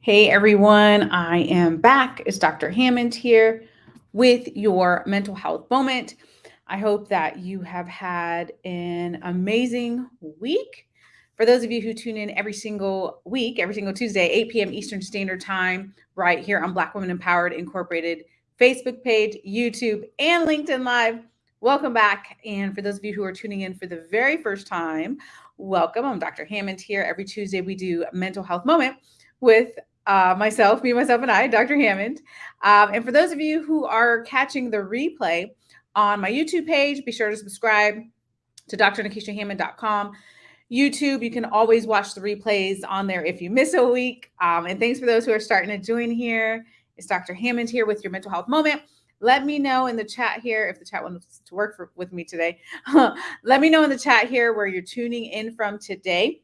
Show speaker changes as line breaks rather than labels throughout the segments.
Hey everyone, I am back. It's Dr. Hammond here with your mental health moment. I hope that you have had an amazing week. For those of you who tune in every single week, every single Tuesday, 8 p.m. Eastern Standard Time, right here on Black Women Empowered Incorporated Facebook page, YouTube, and LinkedIn Live, welcome back. And for those of you who are tuning in for the very first time, welcome. I'm Dr. Hammond here. Every Tuesday, we do a mental health moment with uh, myself, me, myself, and I, Dr. Hammond. Um, and for those of you who are catching the replay on my YouTube page, be sure to subscribe to drnikishahammond.com. YouTube, you can always watch the replays on there if you miss a week. Um, and thanks for those who are starting to join here. It's Dr. Hammond here with your mental health moment. Let me know in the chat here if the chat wants to work for, with me today. Let me know in the chat here where you're tuning in from today.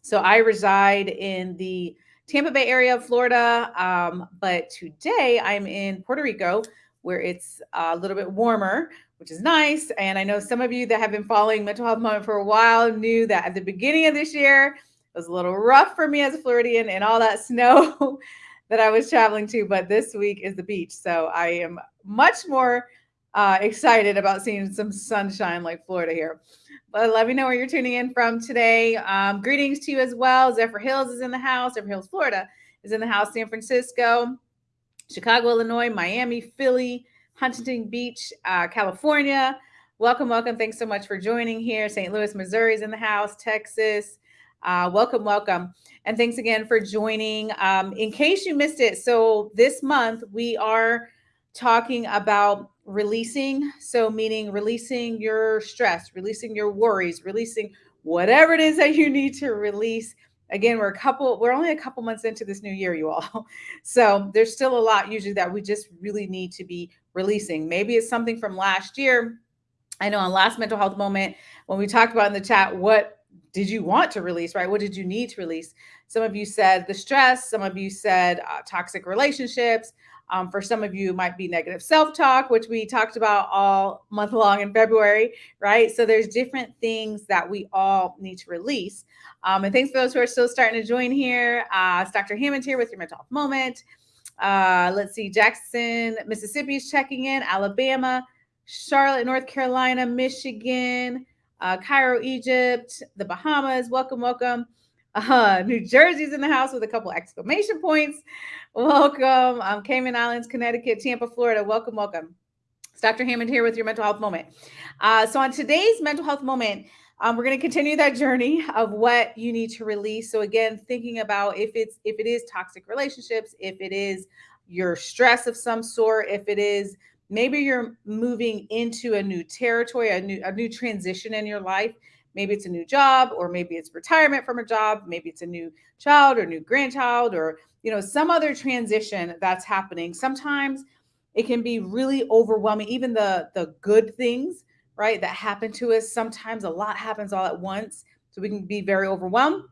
So I reside in the Tampa Bay area of Florida. Um, but today I'm in Puerto Rico where it's a little bit warmer, which is nice. And I know some of you that have been following Mental Health Moment for a while knew that at the beginning of this year, it was a little rough for me as a Floridian and all that snow that I was traveling to. But this week is the beach. So I am much more uh, excited about seeing some sunshine like Florida here. But let me know where you're tuning in from today. Um, greetings to you as well. Zephyrhills is in the house. Zephyrhills, Florida is in the house. San Francisco, Chicago, Illinois, Miami, Philly, Huntington Beach, uh, California. Welcome, welcome. Thanks so much for joining here. St. Louis, Missouri is in the house. Texas. Uh, welcome, welcome. And thanks again for joining. Um, in case you missed it, so this month we are talking about releasing. So, meaning releasing your stress, releasing your worries, releasing whatever it is that you need to release. Again, we're a couple, we're only a couple months into this new year, you all. So, there's still a lot usually that we just really need to be releasing. Maybe it's something from last year. I know on last mental health moment, when we talked about in the chat, what did you want to release, right? What did you need to release? Some of you said the stress, some of you said uh, toxic relationships, um, for some of you, might be negative self talk, which we talked about all month long in February, right? So there's different things that we all need to release. Um, and thanks for those who are still starting to join here. Uh, it's Dr. Hammond here with your mental health moment. Uh, let's see, Jackson, Mississippi is checking in, Alabama, Charlotte, North Carolina, Michigan, uh, Cairo, Egypt, the Bahamas. Welcome, welcome. Uh, New Jersey's in the house with a couple exclamation points. Welcome. Um, Cayman Islands, Connecticut, Tampa, Florida. Welcome, welcome. It's Dr. Hammond here with your mental health moment. Uh, so on today's mental health moment, um, we're going to continue that journey of what you need to release. So again, thinking about if it's if it is toxic relationships, if it is your stress of some sort, if it is maybe you're moving into a new territory, a new a new transition in your life, Maybe it's a new job, or maybe it's retirement from a job. Maybe it's a new child or new grandchild, or you know some other transition that's happening. Sometimes it can be really overwhelming. Even the the good things, right, that happen to us. Sometimes a lot happens all at once, so we can be very overwhelmed.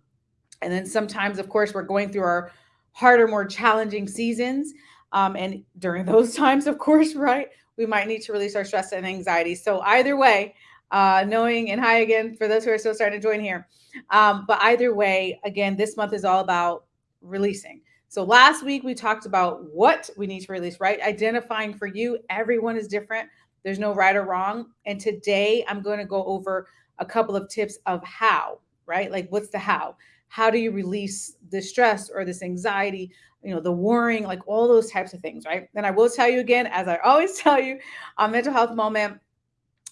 And then sometimes, of course, we're going through our harder, more challenging seasons. Um, and during those times, of course, right, we might need to release our stress and anxiety. So either way, uh, knowing and hi again for those who are still starting to join here. Um, but either way, again, this month is all about releasing. So last week we talked about what we need to release, right? Identifying for you, everyone is different. There's no right or wrong. And today I'm going to go over a couple of tips of how, right? Like what's the how? How do you release the stress or this anxiety, you know, the worrying, like all those types of things, right? And I will tell you again, as I always tell you on mental health moment,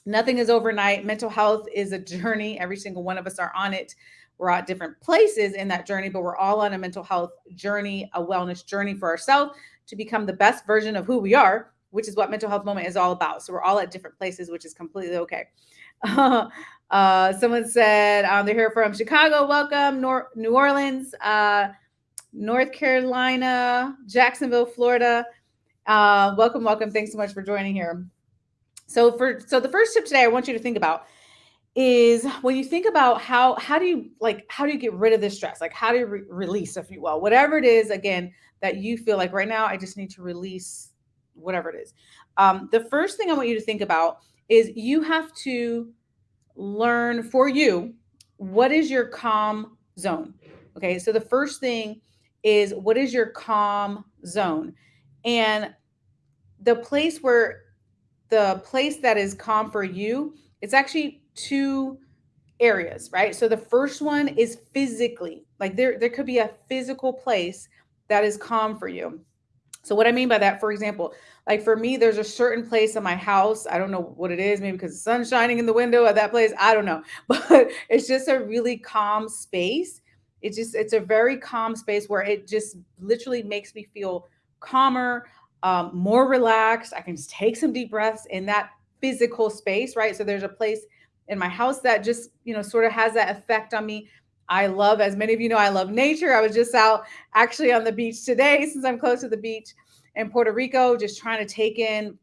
Nothing is overnight. Mental health is a journey. Every single one of us are on it. We're at different places in that journey, but we're all on a mental health journey, a wellness journey for ourselves to become the best version of who we are, which is what mental health moment is all about. So we're all at different places, which is completely okay. uh, someone said um, they're here from Chicago. Welcome, Nor- New Orleans, uh, North Carolina, Jacksonville, Florida. Uh, welcome, welcome. Thanks so much for joining here. So for so the first tip today I want you to think about is when you think about how how do you like how do you get rid of this stress like how do you re- release if you will whatever it is again that you feel like right now i just need to release whatever it is um, the first thing i want you to think about is you have to learn for you what is your calm zone. Okay, so the first thing is what is your calm zone? And the place where the place that is calm for you, it's actually two areas, right? So the first one is physically, like there, there could be a physical place that is calm for you. So what I mean by that, for example, like for me, there's a certain place in my house. I don't know what it is, maybe because the sun's shining in the window at that place. I don't know, but it's just a really calm space. It's just, it's a very calm space where it just literally makes me feel calmer, um, more relaxed. I can just take some deep breaths in that physical space, right? So there's a place in my house that just, you know, sort of has that effect on me. I love, as many of you know, I love nature. I was just out actually on the beach today since I'm close to the beach in Puerto Rico, just trying to take in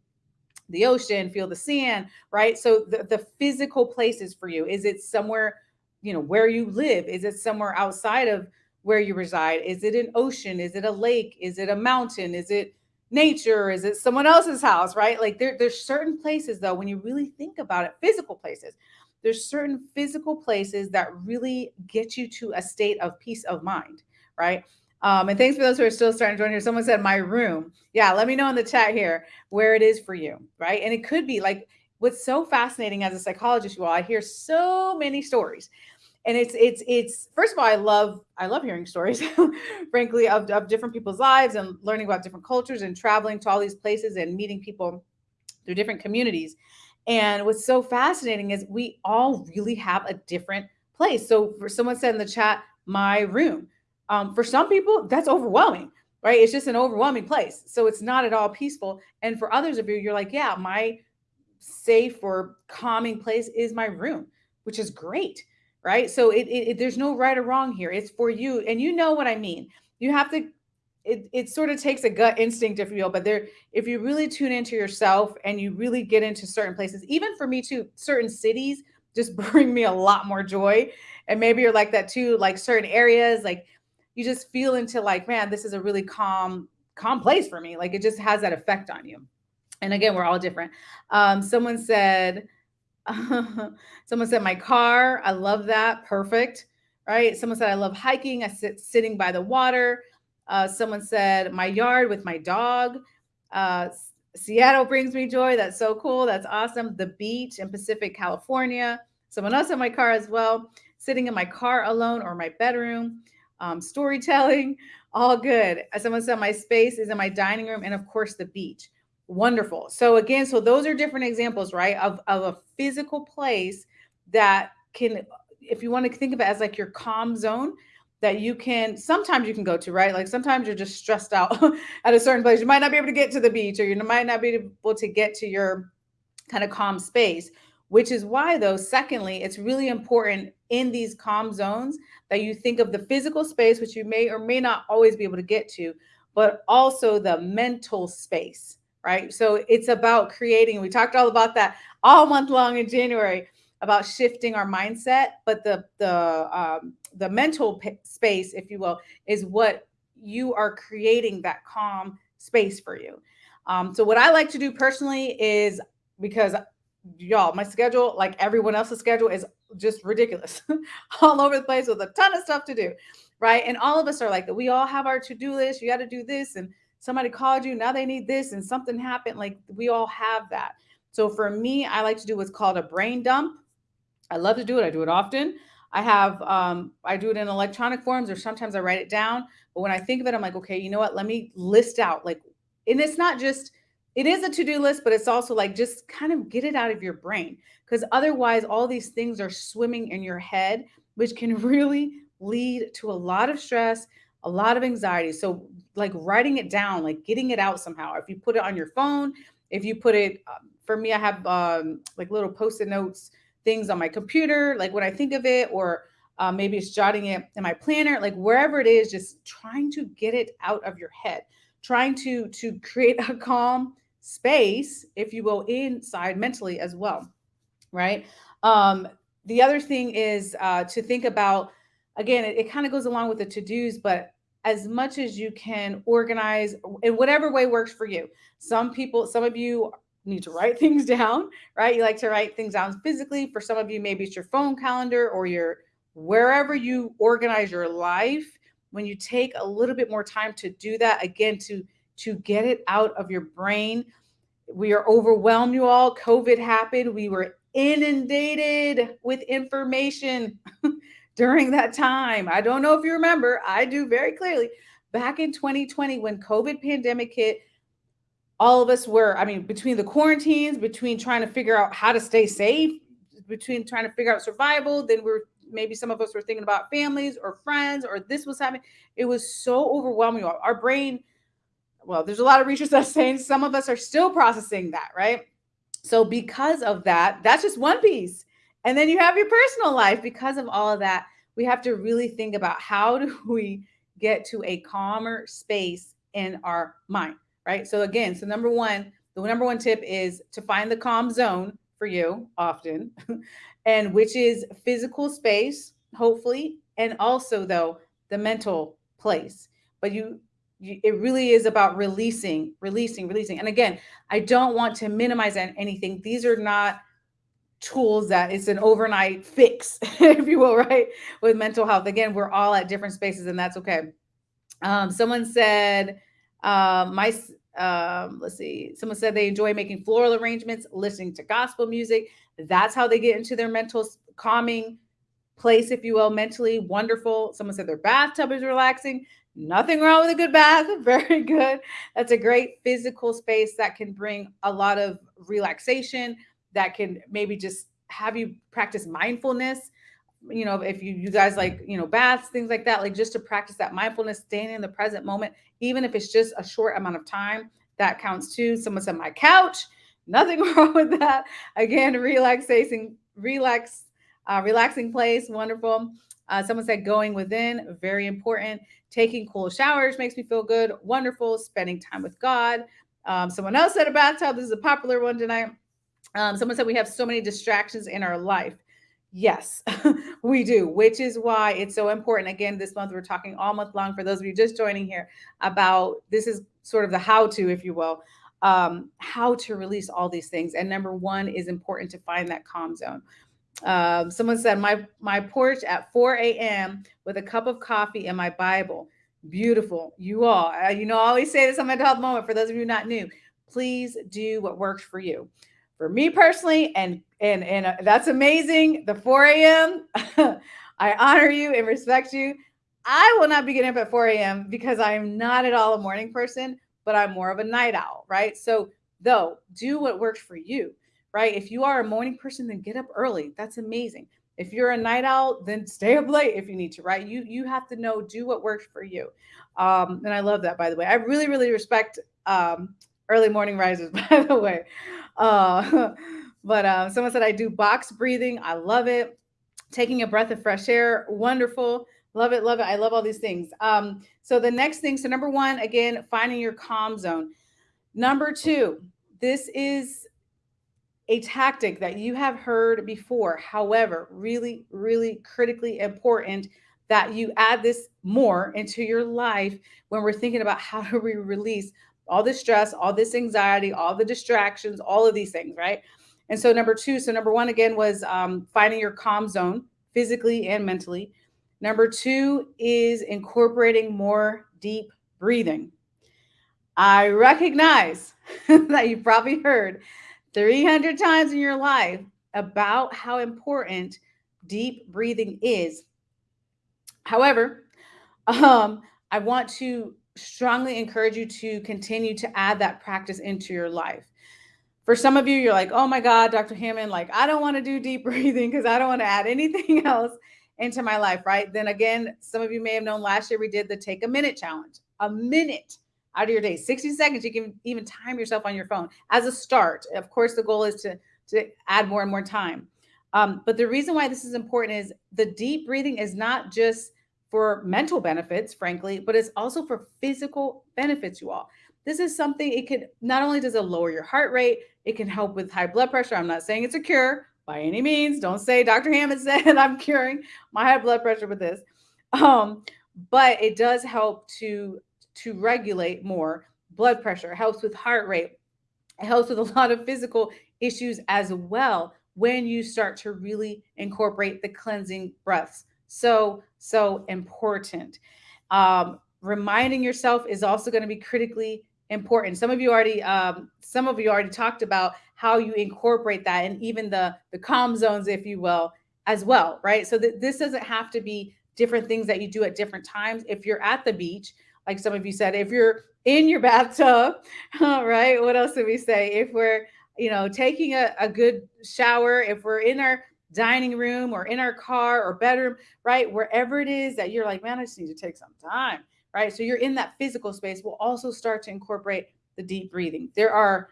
the ocean, feel the sand, right? So the, the physical places for you, is it somewhere, you know, where you live? Is it somewhere outside of where you reside? Is it an ocean? Is it a lake? Is it a mountain? Is it nature? Is it someone else's house, right? Like there, there's certain places though, when you really think about it, physical places, there's certain physical places that really get you to a state of peace of mind, right? Um, and thanks for those who are still starting to join here. Someone said my room. Yeah, let me know in the chat here where it is for you, right? And it could be like what's so fascinating as a psychologist, you all, I hear so many stories. And it's it's it's first of all, I love I love hearing stories, frankly, of, of different people's lives and learning about different cultures and traveling to all these places and meeting people through different communities. And what's so fascinating is we all really have a different place. So for someone said in the chat, my room um, for some people, that's overwhelming, right? It's just an overwhelming place. So it's not at all peaceful. And for others of you, you're like, yeah, my safe or calming place is my room, which is great, right? So it, it, it there's no right or wrong here. It's for you. And you know what I mean. You have to it, it sort of takes a gut instinct if you will but there if you really tune into yourself and you really get into certain places even for me too certain cities just bring me a lot more joy and maybe you're like that too like certain areas like you just feel into like, man, this is a really calm, calm place for me. Like it just has that effect on you. And again, we're all different. Um, someone said, someone said my car. I love that. Perfect. Right. Someone said I love hiking. I sit sitting by the water. Uh, someone said my yard with my dog. Uh, Seattle brings me joy. That's so cool. That's awesome. The beach in Pacific, California. Someone else in my car as well. Sitting in my car alone or my bedroom um, storytelling, all good. Someone said, my space is in my dining room and of course the beach. Wonderful. So again, so those are different examples, right? Of, of a physical place that can, if you want to think of it as like your calm zone, that you can sometimes you can go to, right? Like sometimes you're just stressed out at a certain place. You might not be able to get to the beach or you might not be able to get to your kind of calm space, which is why though, secondly, it's really important in these calm zones that you think of the physical space, which you may or may not always be able to get to, but also the mental space, right? So it's about creating, we talked all about that all month long in January about shifting our mindset, but the the um, the mental space, if you will, is what you are creating that calm space for you. Um, so what I like to do personally is because y'all, my schedule, like everyone else's schedule, is just ridiculous all over the place with a ton of stuff to do right and all of us are like that. we all have our to-do list you got to do this and somebody called you now they need this and something happened like we all have that. So for me i like to do what's called a brain dump. I love to do it i do it often. I have um, i do it in electronic forms or sometimes i write it down but when i think of it i'm like okay you know what let me list out like and it's not just it is a to-do list but it's also like just kind of get it out of your brain because otherwise all these things are swimming in your head which can really lead to a lot of stress a lot of anxiety. So like writing it down like getting it out somehow if you put it on your phone if you put it um, for me i have um, like little post-it notes things on my computer like when i think of it or uh, maybe it's jotting it in my planner like wherever it is just trying to get it out of your head trying to to create a calm space if you will inside mentally as well right? Um, the other thing is uh, to think about, again, it, it kind of goes along with the to-dos, but as much as you can organize in whatever way works for you. Some people, some of you need to write things down, right? You like to write things down physically. For some of you, maybe it's your phone calendar or your wherever you organize your life. When you take a little bit more time to do that, again, to to get it out of your brain. We are overwhelmed, you all. COVID happened. We were inundated with information during that time. I don't know if you remember, I do very clearly. Back in 2020, when COVID pandemic hit, all of us were, I mean, between the quarantines, between trying to figure out how to stay safe, between trying to figure out survival, then we're maybe some of us were thinking about families or friends or this was happening. It was so overwhelming. Our brain, well, there's a lot of research that's saying some of us are still processing that, right? So because of that, that's just one piece. And then you have your personal life. Because of all of that, we have to really think about how do we get to a calmer space in our mind, right? So again, so number one, the number one tip is to find the calm zone for you often, and which is physical space, hopefully, and also though the mental place. But you it really is about releasing, releasing, releasing. And again, I don't want to minimize anything. These are not tools that it's an overnight fix, if you will, right? With mental health. Again, we're all at different spaces, and that's okay. Um, someone said, um, my um, let's see, someone said they enjoy making floral arrangements, listening to gospel music. That's how they get into their mental calming place, if you will, mentally wonderful. Someone said their bathtub is relaxing. Nothing wrong with a good bath. Very good. That's a great physical space that can bring a lot of relaxation, that can maybe just have you practice mindfulness. You know, if you you guys like, you know, baths, things like that, like just to practice that mindfulness, staying in the present moment, even if it's just a short amount of time, that counts too. Someone said my couch, nothing wrong with that. Again, relaxation, relax, uh, relaxing place, wonderful. Uh, someone said going within, very important. Taking cool showers makes me feel good. Wonderful. Spending time with God. Um, someone else said a bathtub. This is a popular one tonight. Um, someone said we have so many distractions in our life. Yes, we do, which is why it's so important. Again, this month we're talking all month long for those of you just joining here about this is sort of the how to, if you will, um, how to release all these things. And number one is important to find that calm zone. Um, someone said my my porch at 4 a.m. with a cup of coffee and my Bible. Beautiful. You all, you know, I always say this on my health moment. For those of you not new, please do what works for you. For me personally, and and and uh, that's amazing. The 4 a.m. I honor you and respect you. I will not be getting up at 4 a.m. because I am not at all a morning person, but I'm more of a night owl, right? So, though, do what works for you right? If you are a morning person, then get up early. That's amazing. If you're a night owl, then stay up late if you need to, right? You you have to know do what works for you. Um, and I love that, by the way. I really really respect um, early morning risers, by the way. Uh, but uh, someone said I do box breathing. I love it. Taking a breath of fresh air, wonderful. Love it, love it. I love all these things. Um, so the next thing, so number one, again, finding your calm zone. Number two, this is a tactic that you have heard before. However, really, really critically important that you add this more into your life when we're thinking about how do we release all this stress, all this anxiety, all the distractions, all of these things, right? And so, number two, so number one again was um, finding your calm zone physically and mentally. Number two is incorporating more deep breathing. I recognize that you've probably heard 300 times in your life about how important deep breathing is. However, um, I want to strongly encourage you to continue to add that practice into your life. For some of you, you're like, oh my God, Dr. Hammond, like, I don't want to do deep breathing because I don't want to add anything else into my life, right? Then again, some of you may have known last year we did the take a minute challenge. A minute out of your day 60 seconds you can even time yourself on your phone as a start of course the goal is to to add more and more time um, but the reason why this is important is the deep breathing is not just for mental benefits frankly but it's also for physical benefits you all. This is something it could not only does it lower your heart rate it can help with high blood pressure. I'm not saying it's a cure by any means. Don't say dr hammond said i'm curing my high blood pressure with this. Um, but it does help to to regulate more blood pressure, helps with heart rate. It helps with a lot of physical issues as well when you start to really incorporate the cleansing breaths. So, so important. Um, reminding yourself is also going to be critically important. Some of you already, um, some of you already talked about how you incorporate that, and even the the calm zones, if you will, as well, right? So that this doesn't have to be different things that you do at different times. If you're at the beach, like some of you said, if you're in your bathtub, right? What else did we say? If we're, you know, taking a, a good shower, if we're in our dining room or in our car or bedroom, right? Wherever it is that you're like, man, I just need to take some time, right? So you're in that physical space. We'll also start to incorporate the deep breathing. There are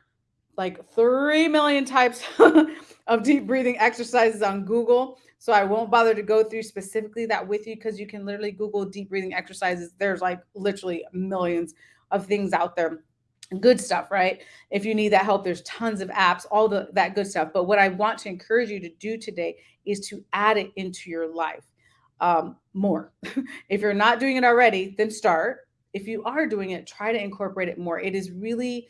like 3 million types of deep breathing exercises on Google. So I won't bother to go through specifically that with you because you can literally Google deep breathing exercises. There's like literally millions of things out there. Good stuff, right? If you need that help, there's tons of apps, all the that good stuff. But what I want to encourage you to do today is to add it into your life um, more. if you're not doing it already, then start. If you are doing it, try to incorporate it more. It is really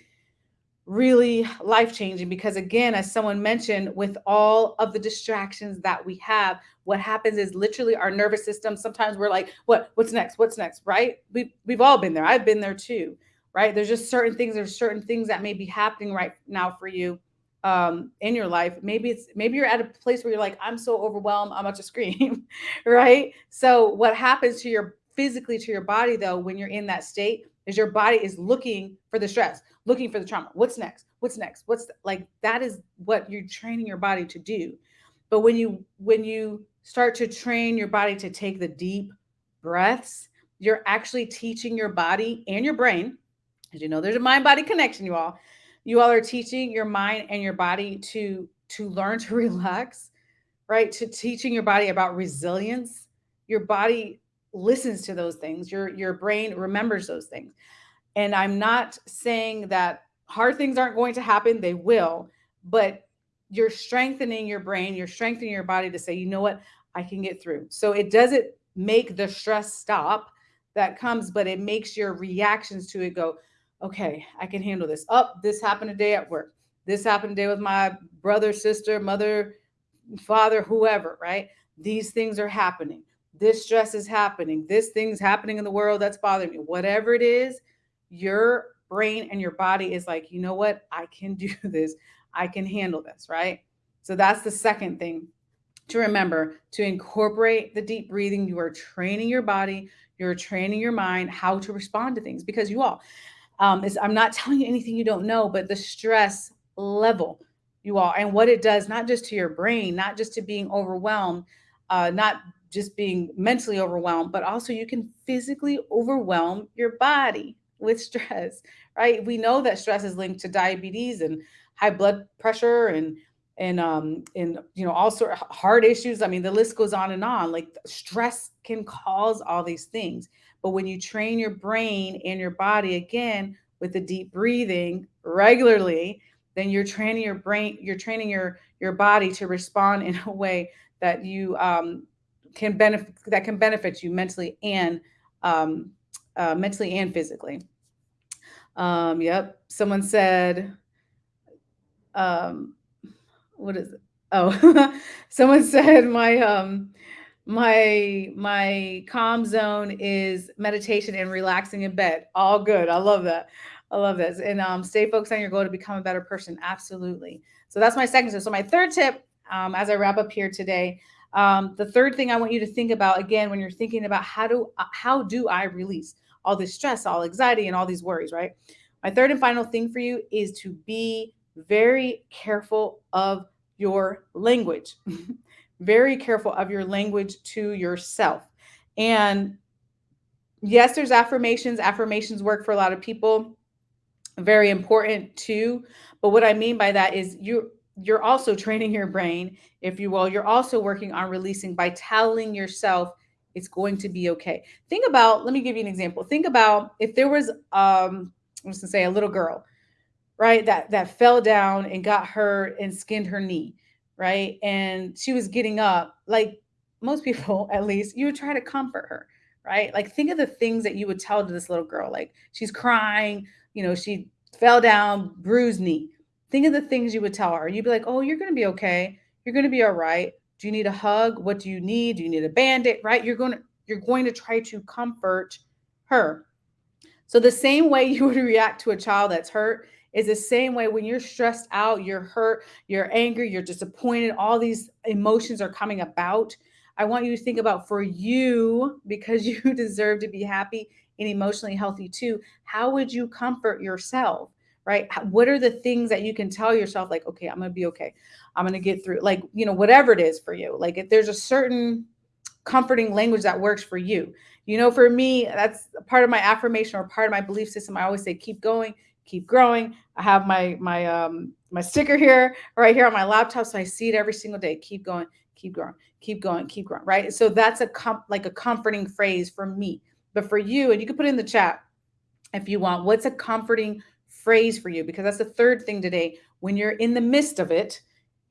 really life changing because again as someone mentioned with all of the distractions that we have what happens is literally our nervous system sometimes we're like what what's next what's next right we, we've all been there i've been there too right there's just certain things there's certain things that may be happening right now for you um in your life maybe it's maybe you're at a place where you're like i'm so overwhelmed i'm about to scream right so what happens to your physically to your body though when you're in that state is your body is looking for the stress looking for the trauma. What's next? What's next? What's like that is what you're training your body to do. But when you when you start to train your body to take the deep breaths, you're actually teaching your body and your brain, as you know, there's a mind body connection, you all. You all are teaching your mind and your body to to learn to relax, right? To teaching your body about resilience. Your body listens to those things. Your your brain remembers those things. And I'm not saying that hard things aren't going to happen, they will, but you're strengthening your brain, you're strengthening your body to say, you know what, I can get through. So it doesn't make the stress stop that comes, but it makes your reactions to it go, okay, I can handle this. Up, oh, this happened today at work. This happened today with my brother, sister, mother, father, whoever, right? These things are happening. This stress is happening. This thing's happening in the world that's bothering me. Whatever it is, your brain and your body is like, you know what? I can do this. I can handle this, right? So that's the second thing to remember to incorporate the deep breathing. You are training your body, you're training your mind how to respond to things because you all, um, is, I'm not telling you anything you don't know, but the stress level, you all, and what it does, not just to your brain, not just to being overwhelmed, uh, not just being mentally overwhelmed, but also you can physically overwhelm your body with stress, right? We know that stress is linked to diabetes and high blood pressure and and um and you know all sort of heart issues. I mean, the list goes on and on. Like stress can cause all these things. But when you train your brain and your body again with the deep breathing regularly, then you're training your brain, you're training your your body to respond in a way that you um, can benefit that can benefit you mentally and um, uh, mentally and physically. Um, yep. Someone said, um, what is it? Oh, someone said my um my my calm zone is meditation and relaxing in bed. All good. I love that. I love this. And um, stay focused on your goal to become a better person. Absolutely. So that's my second tip. So my third tip, um, as I wrap up here today, um, the third thing I want you to think about again when you're thinking about how do how do I release? all this stress, all anxiety, and all these worries, right? My third and final thing for you is to be very careful of your language. very careful of your language to yourself. And yes, there's affirmations. Affirmations work for a lot of people. Very important too. But what I mean by that is you you're also training your brain, if you will. You're also working on releasing by telling yourself it's going to be okay. Think about, let me give you an example. Think about if there was, um, I'm just gonna say a little girl, right, that that fell down and got hurt and skinned her knee, right? And she was getting up, like most people at least, you would try to comfort her, right? Like think of the things that you would tell to this little girl. Like she's crying, you know, she fell down, bruised knee. think of the things you would tell her. You'd be like, oh, you're going to be okay. You're going to be all right. Do you need a hug? What do you need? Do you need a band-aid? Right? You're going to you're going to try to comfort her. So the same way you would react to a child that's hurt is the same way when you're stressed out, you're hurt, you're angry, you're disappointed, all these emotions are coming about. I want you to think about for you, because you deserve to be happy and emotionally healthy too. How would you comfort yourself? Right? What are the things that you can tell yourself, like, okay, I'm gonna be okay. I'm gonna get through, like, you know, whatever it is for you. Like, if there's a certain comforting language that works for you. You know, for me, that's part of my affirmation or part of my belief system. I always say, keep going, keep growing. I have my my um my sticker here right here on my laptop, so I see it every single day. Keep going, keep growing, keep going, keep growing. Right. So that's a com- like a comforting phrase for me. But for you, and you can put in the chat if you want, what's a comforting phrase for you? Because that's the third thing today. When you're in the midst of it,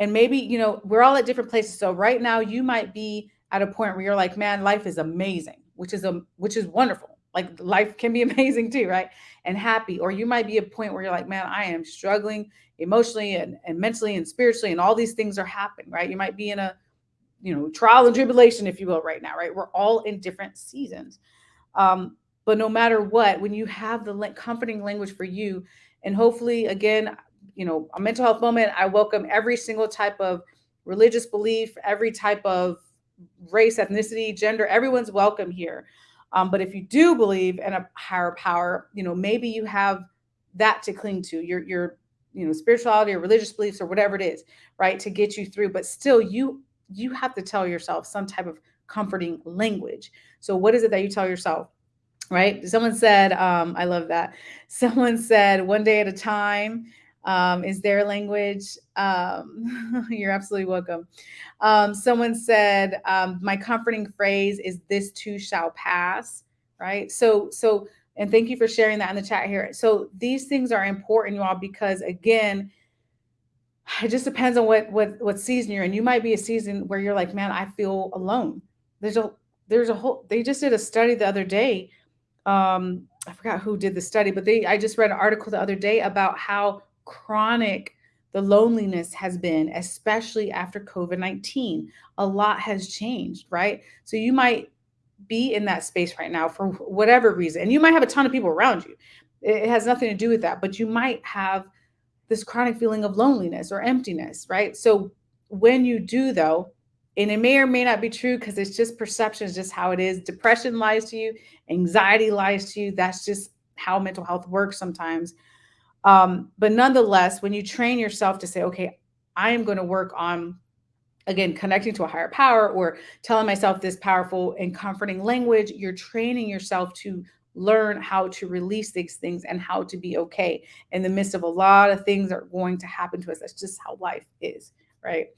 and maybe you know we're all at different places. So right now you might be at a point where you're like, man, life is amazing, which is a which is wonderful like life can be amazing too, right? And happy. Or you might be a point where you're like, man, I am struggling emotionally and, and mentally and spiritually, and all these things are happening, right? You might be in a, you know, trial and tribulation, if you will, right now, right? We're all in different seasons. Um, but no matter what, when you have the comforting language for you, and hopefully, again, you know, a mental health moment, I welcome every single type of religious belief, every type of race, ethnicity, gender, everyone's welcome here. Um, but if you do believe in a higher power, you know, maybe you have that to cling to your your you know spirituality or religious beliefs or whatever it is, right, to get you through. But still, you you have to tell yourself some type of comforting language. So what is it that you tell yourself? Right? Someone said, um, I love that. Someone said, one day at a time um, is their language. Um, you're absolutely welcome. Um, someone said, um, my comforting phrase is this too shall pass, right? So, so, and thank you for sharing that in the chat here. So these things are important, you all, because again, it just depends on what what what season you're in. You might be a season where you're like, man, I feel alone. There's a there's a whole. They just did a study the other day. Um, I forgot who did the study, but they I just read an article the other day about how chronic the loneliness has been, especially after COVID 19. A lot has changed, right? So you might be in that space right now for whatever reason, and you might have a ton of people around you. It has nothing to do with that, but you might have this chronic feeling of loneliness or emptiness, right? So when you do, though, and it may or may not be true because it's just perception, is just how it is. Depression lies to you, anxiety lies to you. That's just how mental health works sometimes. Um, but nonetheless, when you train yourself to say, okay, I am going to work on, again, connecting to a higher power or telling myself this powerful and comforting language, you're training yourself to learn how to release these things and how to be okay in the midst of a lot of things that are going to happen to us. That's just how life is, right?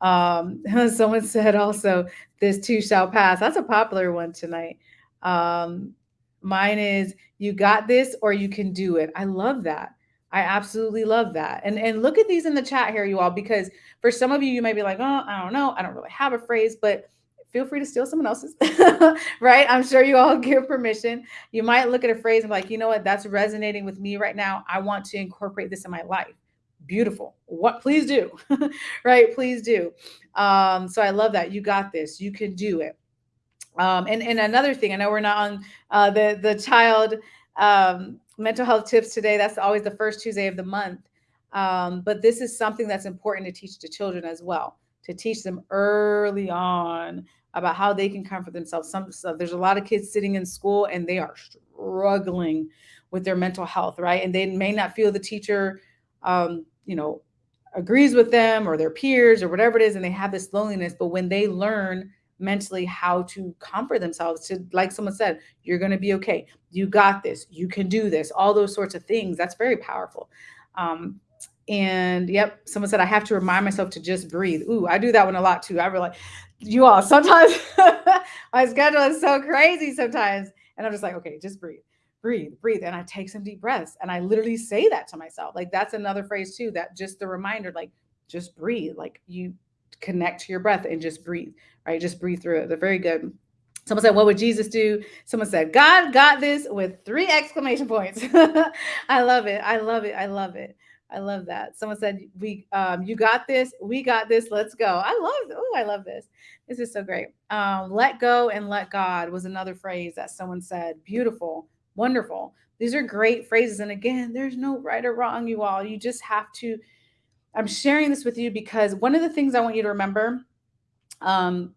Um, someone said also, this too shall pass. That's a popular one tonight. Um, mine is, you got this or you can do it. I love that. I absolutely love that. And and look at these in the chat here, you all, because for some of you, you might be like, oh, I don't know, I don't really have a phrase, but feel free to steal someone else's, right? I'm sure you all give permission. You might look at a phrase and be like, you know what, that's resonating with me right now. I want to incorporate this in my life. Beautiful. What? Please do, right? Please do. Um, so I love that. You got this. You can do it. Um, and and another thing, I know we're not on uh, the the child um, mental health tips today. That's always the first Tuesday of the month. Um, but this is something that's important to teach to children as well, to teach them early on about how they can comfort themselves. Some so there's a lot of kids sitting in school and they are struggling with their mental health, right? And they may not feel the teacher, um, you know, agrees with them or their peers or whatever it is, and they have this loneliness. But when they learn mentally how to comfort themselves to like someone said you're going to be okay. You got this. You can do this. All those sorts of things. That's very powerful. Um, and yep someone said i have to remind myself to just breathe. Ooh i do that one a lot too. I really you all sometimes my schedule is so crazy sometimes. And i'm just like okay just breathe. Breathe breathe. And i take some deep breaths. And i literally say that to myself. Like that's another phrase too that just the reminder like just breathe. Like you connect to your breath and just breathe, right? Just breathe through it. They're very good. Someone said, What would Jesus do? Someone said, God got this with three exclamation points. I love it. I love it. I love it. I love that. Someone said, "We, um, you got this. We got this. Let's go." I love. Oh, I love this. This is so great. Um, let go and let God was another phrase that someone said. Beautiful, wonderful. These are great phrases. And again, there's no right or wrong, you all. You just have to. I'm sharing this with you because one of the things I want you to remember, um,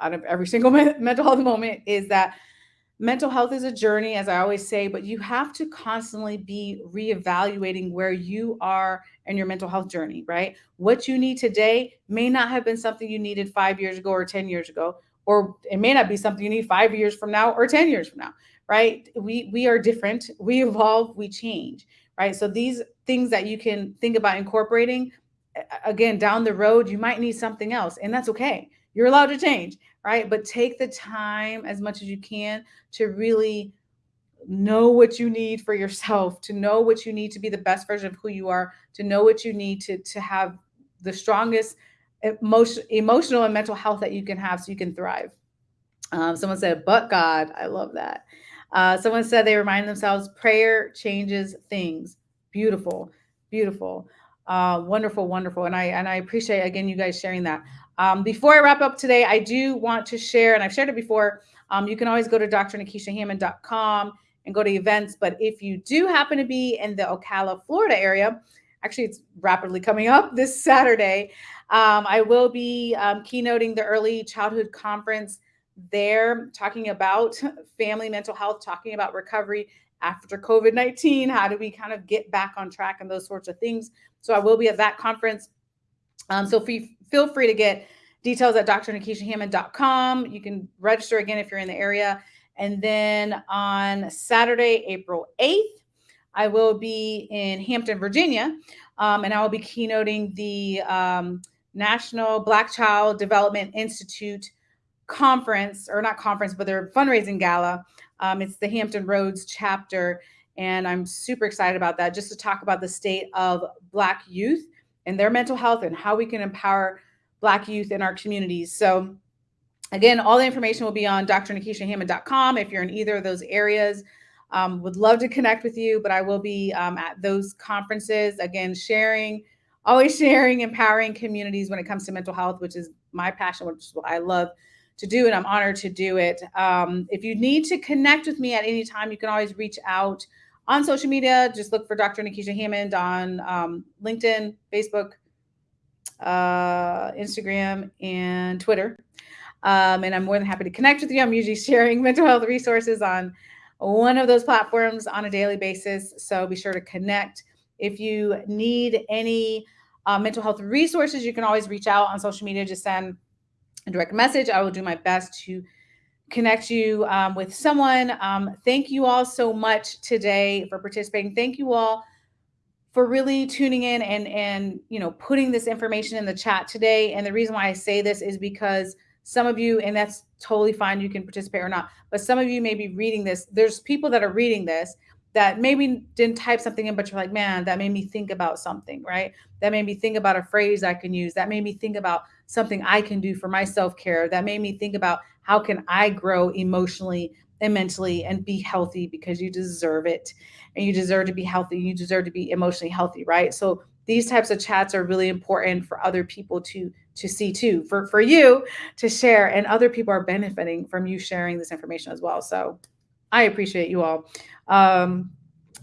out of every single mental health moment, is that mental health is a journey, as I always say, but you have to constantly be reevaluating where you are in your mental health journey, right? What you need today may not have been something you needed five years ago or 10 years ago, or it may not be something you need five years from now or 10 years from now, right? We we are different, we evolve, we change, right? So these things that you can think about incorporating again down the road, you might need something else, and that's okay. You're allowed to change, right? But take the time as much as you can to really know what you need for yourself, to know what you need to be the best version of who you are, to know what you need to, to have the strongest emotion, emotional and mental health that you can have so you can thrive. Um, someone said, but God, I love that. Uh, someone said they remind themselves prayer changes things. Beautiful, beautiful, uh, wonderful, wonderful. And I and I appreciate again you guys sharing that. Um, before I wrap up today, I do want to share, and I've shared it before. Um, you can always go to drnikishahammond.com and go to events. But if you do happen to be in the Ocala, Florida area, actually, it's rapidly coming up this Saturday. Um, I will be um, keynoting the Early Childhood Conference there, talking about family mental health, talking about recovery after COVID 19. How do we kind of get back on track and those sorts of things? So I will be at that conference. Um, so feel free to get details at drnikishahammond.com. You can register again if you're in the area. And then on Saturday, April 8th, I will be in Hampton, Virginia, um, and I will be keynoting the um, National Black Child Development Institute conference, or not conference, but their fundraising gala. Um, it's the Hampton Roads chapter, and I'm super excited about that just to talk about the state of Black youth and their mental health and how we can empower Black youth in our communities. So, again, all the information will be on drnikishahammond.com if you're in either of those areas. Um, would love to connect with you, but I will be um, at those conferences again, sharing, always sharing, empowering communities when it comes to mental health, which is my passion, which is what I love to do, and I'm honored to do it. Um, if you need to connect with me at any time, you can always reach out on social media. Just look for Dr. Nikisha Hammond on um, LinkedIn, Facebook, uh, Instagram, and Twitter. Um, and I'm more than happy to connect with you. I'm usually sharing mental health resources on one of those platforms on a daily basis. So be sure to connect. If you need any uh, mental health resources, you can always reach out on social media. Just send direct message. I will do my best to connect you um, with someone. Um, thank you all so much today for participating. Thank you all for really tuning in and and you know putting this information in the chat today. And the reason why I say this is because some of you, and that's totally fine, you can participate or not, but some of you may be reading this. There's people that are reading this that maybe didn't type something in, but you're like, man, that made me think about something, right? That made me think about a phrase I can use. That made me think about something I can do for my self care. That made me think about how can I grow emotionally and mentally and be healthy because you deserve it and you deserve to be healthy. You deserve to be emotionally healthy, right? So these types of chats are really important for other people to to see too, for for you to share, and other people are benefiting from you sharing this information as well. So I appreciate you all. Um,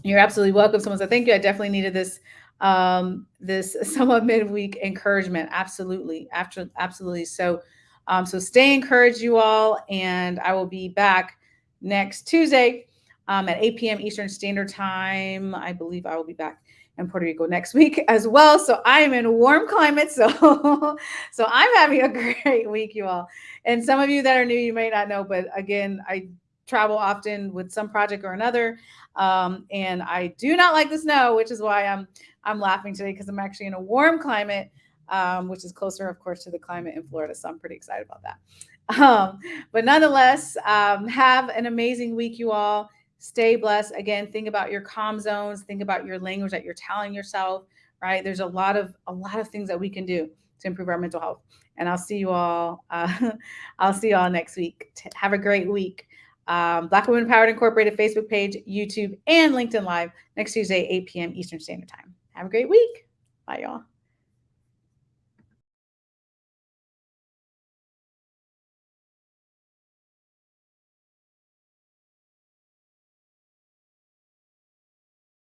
you're absolutely welcome. Someone said thank you. I definitely needed this um, this somewhat midweek encouragement. Absolutely, after absolutely. So um, so stay encouraged, you all, and I will be back next Tuesday um, at 8 p.m. Eastern Standard Time. I believe I will be back in Puerto Rico next week as well. So I am in warm climate. So so I'm having a great week, you all. And some of you that are new, you may not know, but again, I travel often with some project or another. Um, and I do not like the snow, which is why I'm I'm laughing today because I'm actually in a warm climate um, which is closer, of course, to the climate in Florida. So I'm pretty excited about that. Um, but nonetheless, um, have an amazing week, you all. Stay blessed. Again, think about your calm zones. Think about your language that you're telling yourself. Right? There's a lot of a lot of things that we can do to improve our mental health. And I'll see you all. Uh, I'll see you all next week. Have a great week. Um, Black Women Empowered Incorporated Facebook page, YouTube, and LinkedIn Live next Tuesday, 8 p.m. Eastern Standard Time. Have a great week. Bye, y'all.